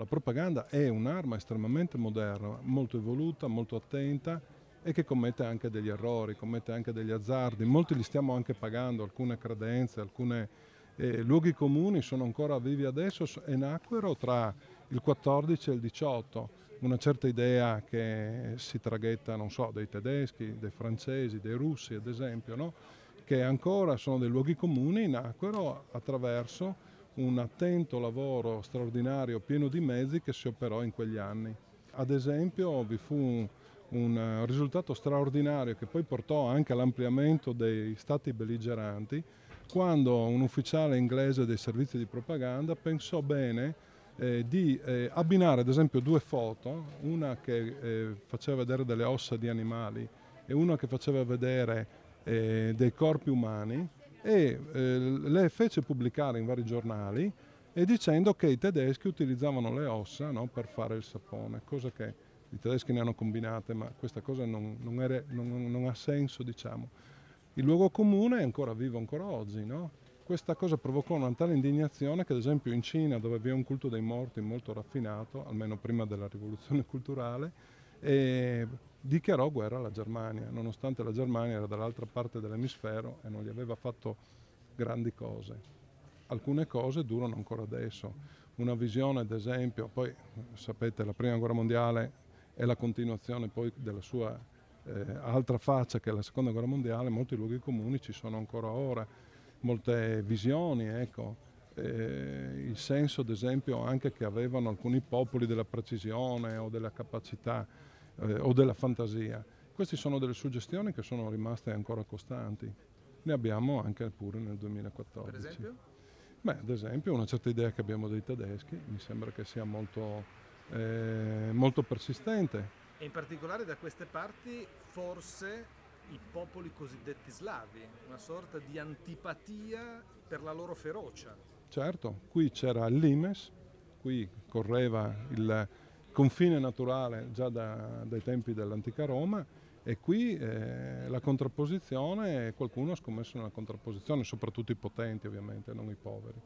La propaganda è un'arma estremamente moderna, molto evoluta, molto attenta e che commette anche degli errori, commette anche degli azzardi. Molti li stiamo anche pagando, alcune credenze, alcuni eh, luoghi comuni sono ancora vivi adesso e nacquero tra il 14 e il 18. Una certa idea che si traghetta, non so, dei tedeschi, dei francesi, dei russi ad esempio, no? che ancora sono dei luoghi comuni, nacquero attraverso un attento lavoro straordinario pieno di mezzi che si operò in quegli anni. Ad esempio vi fu un, un risultato straordinario che poi portò anche all'ampliamento dei stati belligeranti quando un ufficiale inglese dei servizi di propaganda pensò bene eh, di eh, abbinare ad esempio due foto, una che eh, faceva vedere delle ossa di animali e una che faceva vedere eh, dei corpi umani e eh, le fece pubblicare in vari giornali e dicendo che i tedeschi utilizzavano le ossa no, per fare il sapone, cosa che i tedeschi ne hanno combinate, ma questa cosa non, non, era, non, non ha senso, diciamo. Il luogo comune è ancora vivo ancora oggi, no? Questa cosa provocò una tale indignazione che ad esempio in Cina, dove vi è un culto dei morti molto raffinato, almeno prima della rivoluzione culturale, dichiarò guerra alla Germania, nonostante la Germania era dall'altra parte dell'emisfero e non gli aveva fatto grandi cose. Alcune cose durano ancora adesso. Una visione, ad esempio, poi sapete la prima guerra mondiale è la continuazione poi della sua eh, altra faccia che è la seconda guerra mondiale, molti luoghi comuni ci sono ancora ora, molte visioni, ecco. Eh, il senso ad esempio anche che avevano alcuni popoli della precisione o della capacità eh, o della fantasia. Queste sono delle suggestioni che sono rimaste ancora costanti. Ne abbiamo anche pure nel 2014. Per esempio? Beh, ad esempio una certa idea che abbiamo dei tedeschi, mi sembra che sia molto, eh, molto persistente. E in particolare da queste parti forse i popoli cosiddetti slavi, una sorta di antipatia per la loro ferocia. Certo, qui c'era il Limes, qui correva il, confine naturale già da, dai tempi dell'antica Roma e qui eh, la contrapposizione, qualcuno ha scommesso nella contrapposizione, soprattutto i potenti ovviamente, non i poveri.